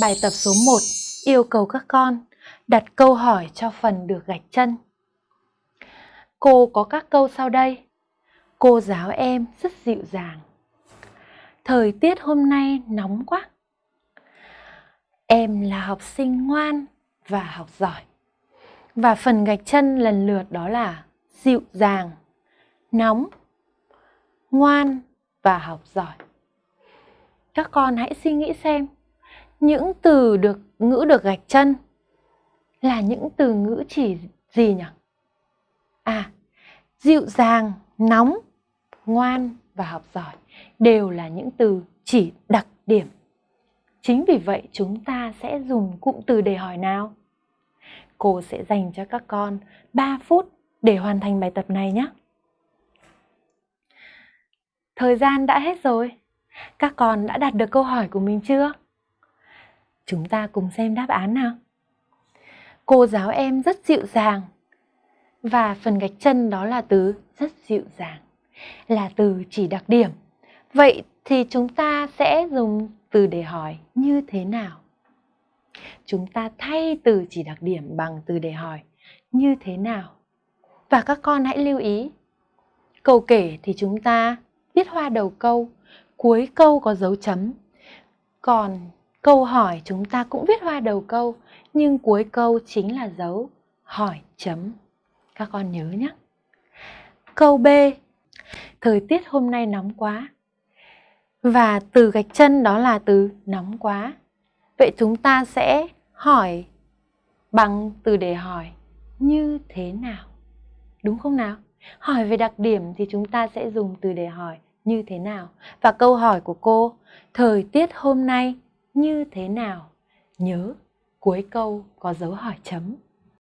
Bài tập số 1 yêu cầu các con đặt câu hỏi cho phần được gạch chân. Cô có các câu sau đây. Cô giáo em rất dịu dàng. Thời tiết hôm nay nóng quá. Em là học sinh ngoan và học giỏi. Và phần gạch chân lần lượt đó là dịu dàng, nóng, ngoan và học giỏi. Các con hãy suy nghĩ xem những từ được ngữ được gạch chân là những từ ngữ chỉ gì nhỉ? À, dịu dàng, nóng, ngoan và học giỏi đều là những từ chỉ đặc điểm. Chính vì vậy chúng ta sẽ dùng cụm từ để hỏi nào? Cô sẽ dành cho các con 3 phút để hoàn thành bài tập này nhé. Thời gian đã hết rồi. Các con đã đặt được câu hỏi của mình chưa? Chúng ta cùng xem đáp án nào. Cô giáo em rất dịu dàng. Và phần gạch chân đó là từ rất dịu dàng, là từ chỉ đặc điểm. Vậy thì chúng ta sẽ dùng từ để hỏi như thế nào? Chúng ta thay từ chỉ đặc điểm bằng từ để hỏi như thế nào? Và các con hãy lưu ý, câu kể thì chúng ta viết hoa đầu câu, cuối câu có dấu chấm. Còn Câu hỏi chúng ta cũng viết hoa đầu câu, nhưng cuối câu chính là dấu hỏi chấm. Các con nhớ nhé. Câu B. Thời tiết hôm nay nóng quá. Và từ gạch chân đó là từ nóng quá. Vậy chúng ta sẽ hỏi bằng từ để hỏi như thế nào? Đúng không nào? Hỏi về đặc điểm thì chúng ta sẽ dùng từ để hỏi như thế nào? Và câu hỏi của cô, thời tiết hôm nay như thế nào? Nhớ, cuối câu có dấu hỏi chấm.